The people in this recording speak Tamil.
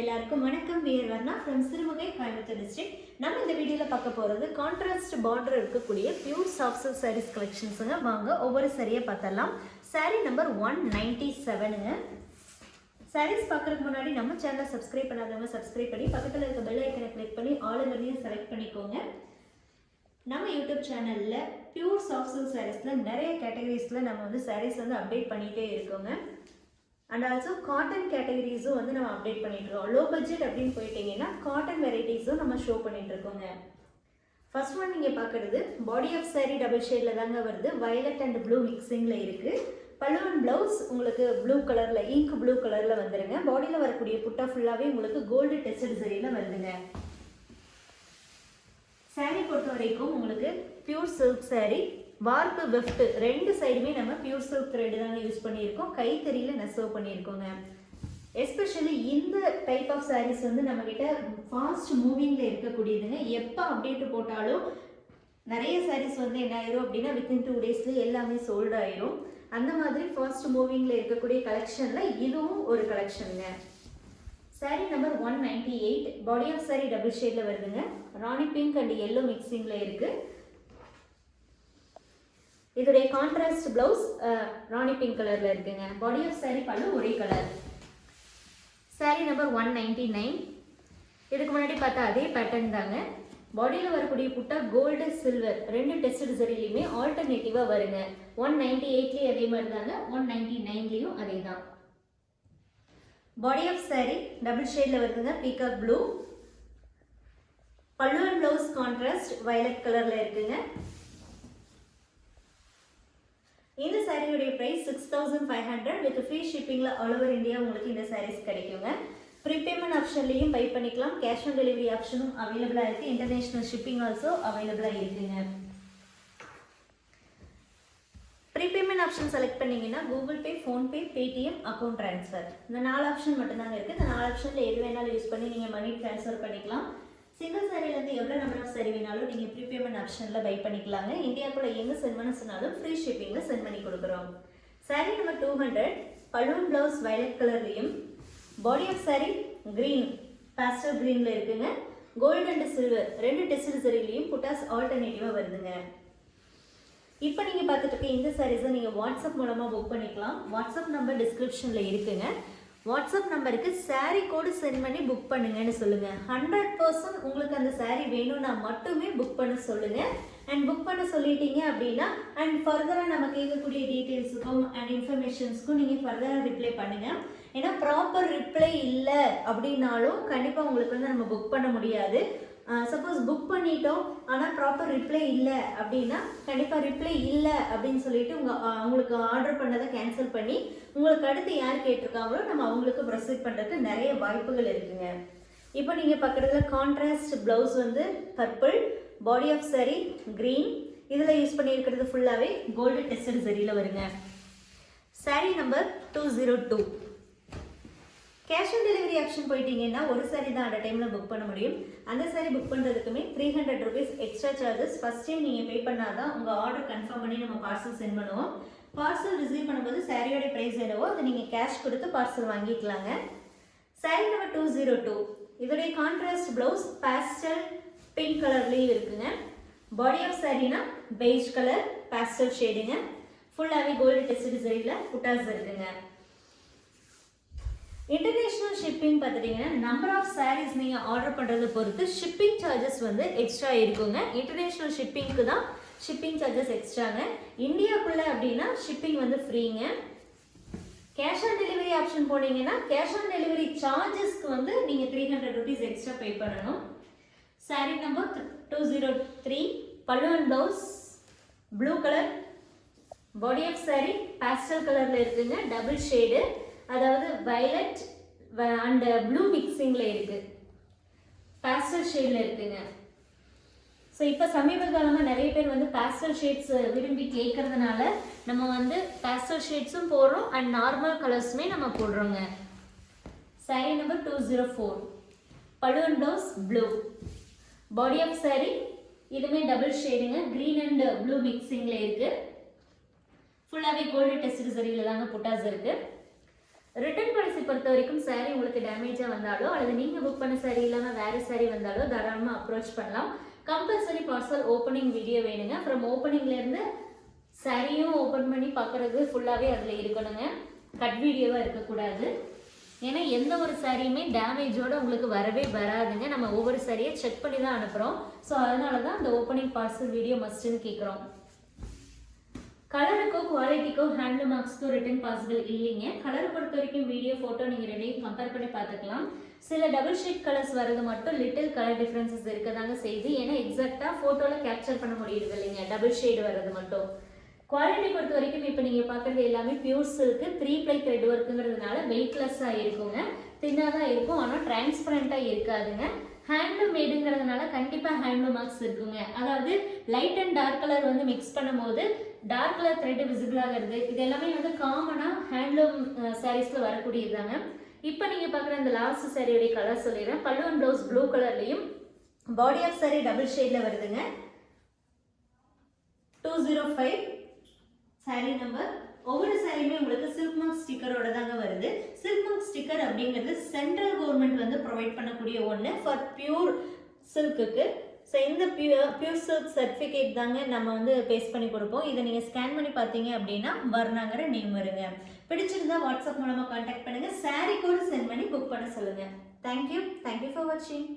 எல்லாருக்கும் வணக்கம். We are Varna from Sirumugai Coimbatore district நம்ம இந்த வீடியோவில் பார்க்க போகிறது கான்ட்ராஸ்ட் பார்டர் இருக்கக்கூடிய பியூர் சாஃப்ட் சில்க் சாரீஸ் கலெக்ஷன்ஸுங்க வாங்க ஒவ்வொரு சரியாக பார்த்தலாம் சாரீ நம்பர் ஒன் நைன்டி செவனுங்க சாரீஸ் பார்க்குறதுக்கு முன்னாடி நம்ம சேனலை சப்ஸ்கிரைப் பண்ணாதவங்க சப்ஸ்கிரைப் பண்ணி பக்கத்தில் இருக்க பெல் ஐக்கனை கிளிக் பண்ணி ஆளுங்களையும் செலக்ட் பண்ணிக்கோங்க. நம்ம யூடியூப் சேனலில் பியூர் சாஃப்ட் சில்க் சாரீஸில் நிறைய கேட்டகரிஸில் நம்ம வந்து சாரீஸ் வந்து அப்டேட் பண்ணிகிட்டே இருக்கோங்க. அண்ட் ஆல்சோ காட்டன் கேட்டகரிஸும் வந்து நம்ம அப்டேட் பண்ணிட்டுருக்கோம். லோ பட்ஜெட் அப்படின்னு போயிட்டீங்கன்னா காட்டன் வெரைட்டிஸும் நம்ம ஷோ பண்ணிட்டு இருக்கோங்க ஃபர்ஸ்ட் ஒன் நீங்கள் பார்க்குறது பாடி ஆஃப் saree டபுள் ஷேடில் தாங்க வருது. வயலட் அண்ட் ப்ளூ மிக்சிங்கில் இருக்குது பல்லுவன் ப்ளவுஸ் உங்களுக்கு ப்ளூ கலரில் இங்க் ப்ளூ கலரில் வந்துருங்க. பாடியில் வரக்கூடிய புட்டா ஃபுல்லாகவே உங்களுக்கு கோல்டு டெஸ்டட் சரியில் வருதுங்க. Saree பொறுத்த வரைக்கும் உங்களுக்கு பியூர் சில்க் சாரீ வார்ப்பு வெஃப்ட் ரெண்டு சைடுமே நம்ம பியூர் சில்க் த்ரெட் தாங்க யூஸ் பண்ணியிருக்கோம். கைத்தறியில் நெசவு பண்ணியிருக்கோங்க. எஸ்பெஷலி இந்த டைப் ஆஃப் சாரீஸ் வந்து நம்மக்கிட்ட ஃபாஸ்ட் மூவிங்கில் இருக்கக்கூடியதுங்க. எப்போ அப்டேட் போட்டாலும் நிறைய சாரீஸ் வந்து என்ன ஆயிரும் அப்படின்னா வித்தின் டூ டேஸில் எல்லாமே சோல்ட் ஆயிரும். அந்த மாதிரி ஃபாஸ்ட் மூவிங்கில் இருக்கக்கூடிய கலெக்ஷனில் இதுவும் ஒரு கலெக்ஷனுங்க saree number one ninety eight body of saree double ஷேடில் வருதுங்க. ராணி பிங்க் அண்ட் எல்லோ மிக்சிங்கில் இருக்குது இதோடைய கான்ட்ராஸ்ட் பிளவுஸ் ராணி பிங்க் கலரில் இருக்குங்க. பாடி ஆஃப் saree பல்லு ஒரே colour saree number one ninety nine இதுக்கு முன்னாடி பார்த்தா அதே பேட்டர்ன் தாங்க. பாடியில் வரக்கூடிய புட்டா கோல்டு சில்வர் ரெண்டு டெஸ்ட் சரிலையுமே ஆல்டர்னேட்டிவாக வருங்க. ஒன் நைன்டி எயிட்லேயும் அதே மாதிரி தாங்க. ஒன் நைன்டி நைன்லேயும் அதே தான். பாடி ஆஃப் saree டபுள் ஷேடில் வருதுங்க. பீகாக் ப்ளூ பல்லு அண்ட் ப்ளவுஸ் கான்ட்ராஸ்ட் வயலட் கலரில் இருக்குங்க. இந்த சாரியுடைய price six thousand five hundred with free ஷிப்பிங்கில் all over India உங்களுக்கு இந்த சாரீஸ் கிடைக்குங்க. ப்ரீபேமெண்ட் ஆப்ஷன்லையும் பை பண்ணிக்கலாம். கேஷ் ஆன் டெலிவரி ஆப்ஷனும் அவைலபிளாக இருக்குது இன்டர்நேஷ்னல் ஷிப்பிங் ஆல்சோ அவைலபிளாக இருக்குங்க. ப்ரீபேமெண்ட் ஆப்ஷன் செலக்ட் பண்ணிங்கன்னா Google Pay PhonePe Paytm account transfer இந்த நாலு ஆப்ஷன் மட்டும்தாங்க இருக்குது இந்த நாலு ஆப்ஷனில் எது வேணாலும் யூஸ் பண்ணி நீங்கள் மணி ட்ரான்ஸ்ஃபர் பண்ணிக்கலாம். சிங்கிள் சாரிலேருந்து எவ்வளோ நம்பர் ஆஃப் சாரி வேணாலும் நீங்கள் ப்ரீபேமெண்ட் ஆப்ஷனில் பை பண்ணிக்கலாங்க. இந்தியாக்குள்ள எங்கே சென்ட் பண்ண சொன்னாலும் ஃப்ரீ ஷிப்பிங்கில் சென்ட் பண்ணி கொடுக்குறோம். சாரி நம்பர் டூ ஹண்ட்ரட் பலூன் ப்ளவுஸ் வயலட் கலர்லேயும் body of saree green pastel க்ரீனில் இருக்குங்க. கோல்டு அண்ட் சில்வர் ரெண்டு டெஸ்ட் சரிலையும் புட்டாஸ் ஆல்டர்னேட்டிவாக வருதுங்க. இப்போ நீங்கள் பார்த்துட்டு இருக்க இந்த சாரீஸை நீங்கள் வாட்ஸ்அப் மூலமாக புக் பண்ணிக்கலாம். வாட்ஸ்அப் நம்பர் டிஸ்கிரிப்ஷனில் இருக்குங்க. வாட்ஸ்அப் நம்பருக்கு சாரீ கோடு சென்ட் பண்ணி புக் பண்ணுங்கன்னு சொல்லுங்கள் ஹண்ட்ரட் பர்சன்ட் உங்களுக்கு அந்த சாரீ வேணும்னா மட்டுமே புக் பண்ண சொல்லுங்கள் அண்ட் புக் பண்ண சொல்லிட்டீங்க அப்படின்னா அண்ட் ஃபர்தராக நம்ம கேட்கக்கூடிய டீட்டெயில்ஸுக்கும் அண்ட் இன்ஃபர்மேஷன்ஸ்க்கும் நீங்கள் ஃபர்தராக ரிப்ளை பண்ணுங்கள் ஏன்னா ப்ராப்பர் ரிப்ளை இல்லை அப்படின்னாலும் கண்டிப்பாக உங்களுக்கு வந்து நம்ம புக் பண்ண முடியாது. சப்போஸ் புக் பண்ணிட்டோம் ஆனால் ப்ராப்பர் ரிப்ளை இல்லை அப்படின்னா கண்டிப்பாக ரிப்ளை இல்லை அப்படின்னு சொல்லிட்டு உங்கள் அவங்களுக்கு ஆர்டர் பண்ணதை கேன்சல் பண்ணி உங்களுக்கு அடுத்து யார் கேட்டிருக்காங்களோ நம்ம அவங்களுக்கு ப்ரொசீட் பண்ணுறதுக்கு நிறைய வாய்ப்புகள் இருக்குங்க. இப்போ நீங்கள் பக்கத்தில் கான்ட்ராஸ்ட் ப்ளவுஸ் வந்து purple body of saree green இதில் யூஸ் பண்ணியிருக்கிறது ஃபுல்லாகவே கோல்டு டெஸ்டட் சரியில் வருங்க. Saree number two zero two cash on delivery option போயிட்டீங்கன்னா ஒரு சாரி தான் அட் டைமில் புக் பண்ண முடியும். அந்த sorry book பண்ணுறதுக்குமே three hundred rupees extra charges first time நீங்கள் பே பண்ணால் தான் உங்கள் ஆர்டர் கன்ஃபார்ம் பண்ணி நம்ம பார்சல் சென்ட் பண்ணுவோம். பார்சல் ரிசீவ் பண்ணும்போது சாரியோட ப்ரைஸ் என்னவோ அதை நீங்கள் கேஷ் கொடுத்து பார்சல் வாங்கிக்கலாங்க. Saree number two zero two இதோடைய கான்ட்ராஸ்ட் ப்ளவுஸ் பேஸ்டல் பிங்க் கலர்லேயும் இருக்குங்க. பாடி ஆஃப் சாரினா பெய்ஜ் கலர் பேஸ்டல் ஷேடுங்க ஃபுல்லாகவே கோல்டு டெஸ்ட் டிசைனில் புட்டாஸ் இருக்குங்க. இன்டர்நேஷ்னல் ஷிப்பிங் பார்த்துட்டிங்கன்னா நம்பர் ஆஃப் சாரீஸ் நீங்கள் ஆர்டர் பண்ணுறத பொறுத்து ஷிப்பிங் சார்ஜஸ் வந்து எக்ஸ்ட்ரா இருக்குங்க. இன்டர்நேஷ்னல் ஷிப்பிங்க்கு தான் ஷிப்பிங் சார்ஜஸ் எக்ஸ்ட்ராங்க இந்தியாக்குள்ளே அப்படின்னா ஷிப்பிங் வந்து ஃப்ரீங்க கேஷ் ஆன் டெலிவரி ஆப்ஷன் போனீங்கன்னா கேஷ் ஆன் டெலிவரி சார்ஜஸ்க்கு வந்து நீங்கள் three hundred rupees extra pay பண்ணணும். Saree number two zero three பல்லு and blouse blue colour body of saree pastel கலரில் இருக்குங்க டபுள் ஷேடு அதாவது வயலட் அண்ட் ப்ளூ மிக்சிங்கில் இருக்குது பேஸ்டல் ஷேடில் இருக்குங்க. ஸோ இப்போ சமீப காலமாக நிறைய பேர் வந்து பேஸ்டல் ஷேட்ஸ் விரும்பி கேட்கறதுனால நம்ம வந்து பேஸ்டல் ஷேட்ஸும் போடுறோம் அண்ட் நார்மல் கலர்ஸுமே நம்ம போடுறோங்க. Saree number two zero four பழுவன் blouse blue body of saree இதுவுமே டபுள் ஷேடுங்க க்ரீன் அண்ட் ப்ளூ மிக்சிங்கில் இருக்குது ஃபுல்லாகவே கோல்டு டெஸ்ட் சரியில் தாங்க புட்டாஸ் இருக்குது ரிட்டர்ன் பாலிசி பொறுத்த வரைக்கும் சாரீ உங்களுக்கு டேமேஜாக வந்தாலோ அல்லது நீங்கள் புக் பண்ண சாரீ இல்லாமல் வேறு சாரீ வந்தாலோ தாராளமாக அப்ரோச் பண்ணலாம். கம்பல்சரி பார்சல் ஓப்பனிங் வீடியோ வேணுங்க. அப்புறம் ஓப்பனிங்லேருந்து சாரியும் ஓப்பன் பண்ணி பார்க்குறது ஃபுல்லாகவே அதில் இருக்கணுங்க. கட் வீடியோவாக இருக்கக்கூடாது. ஏன்னா எந்த ஒரு சாரியுமே டேமேஜோடு உங்களுக்கு வரவே வராதுங்க. நம்ம ஒவ்வொரு சாரியை செக் பண்ணி தான் அனுப்புகிறோம் ஸோ அதனால தான் அந்த ஓப்பனிங் பார்சல் வீடியோ மஸ்ட்டுன்னு கேட்குறோம் கலருக்கோ குவாலிட்டிக்கோ ஹேண்ட்லூம் மார்க்ஸ்க்கோ ரிட்டன் பாசிபிள் இல்லைங்க. கலரை பொறுத்த வரைக்கும் வீடியோ ஃபோட்டோ நீங்கள் ரெண்டையும் கம்பேர் பண்ணி பார்த்துக்கலாம். சில டபுள் ஷேட் கலர்ஸ் வரது மட்டும் லிட்டில் கலர் டிஃப்ரென்சஸ் இருக்கதாங்க செய்யுது. ஏன்னா எக்ஸாக்டாக ஃபோட்டோவில் கேப்சர் பண்ண முடியுது இல்லைங்க. டபுள் ஷேடு வர்றது மட்டும். குவாலிட்டி பொறுத்த வரைக்கும் இப்போ நீங்கள் பார்க்குறது எல்லாமே pure silk three ply thread ஒர்க்குங்கிறதுனால வெயிட்லெஸ்ஸாக இருக்குங்க. தின்னாக தான் இருக்கும். ஆனால் டிரான்ஸ்பரண்ட்டாக இருக்காதுங்க. ஹேண்ட்லூம் மேடுங்கிறதுனால கண்டிப்பாக ஹேண்ட்லூம் மார்க்ஸ் இருக்குங்க. அதாவது லைட் அண்ட் டார்க் கலர் வந்து மிக்ஸ் பண்ணும்போது டார்க் கலர் த்ரெட் விசிபிள் ஆகிறது இது எல்லாமே வந்து காமனாக ஹேண்ட்லூம் சாரீஸில் வரக்கூடியதுதாங்க இப்போ நீங்கள் பார்க்குற இந்த லாஸ்ட் சாரியோடைய கலர் சொல்லிடுறேன். பல்லு அண்ட் ப்ளவுஸ் ப்ளூ கலர்லையும் பாடி ஆஃப் சாரி டபுள் ஷேடில் வருதுங்க. Two zero five saree number ஒவ்வொரு சாரியுமே உங்களுக்கு சில்க் மார்க் ஸ்டிக்கரோட தாங்க வருது. சில்க் மார்க் ஸ்டிக்கர் அப்படிங்கிறது சென்ட்ரல் கவர்மெண்ட் வந்து ப்ரொவைட் பண்ணக்கூடிய ஒன்று ஃபார் பியூர் சில்க்குக்கு ஸோ இந்த பியூர் பியூர் சில்க் சர்டிஃபிகேட் தாங்க நம்ம வந்து பேஸ்ட் பண்ணி கொடுப்போம். இதை நீங்கள் ஸ்கேன் பண்ணி பார்த்தீங்க அப்படின்னா வர்ணாங்கிற நேம் வருங்க. பிடிச்சிருந்தா வாட்ஸ்அப் மூலமாக காண்டாக்ட் பண்ணுங்கள் சாரீ கூட சென்ட் பண்ணி புக் பண்ண சொல்லுங்கள் தேங்க்யூ தேங்க்யூ ஃபார் வாட்சிங்